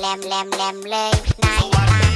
Lamb, lamb, lamb, lay, nine, nine.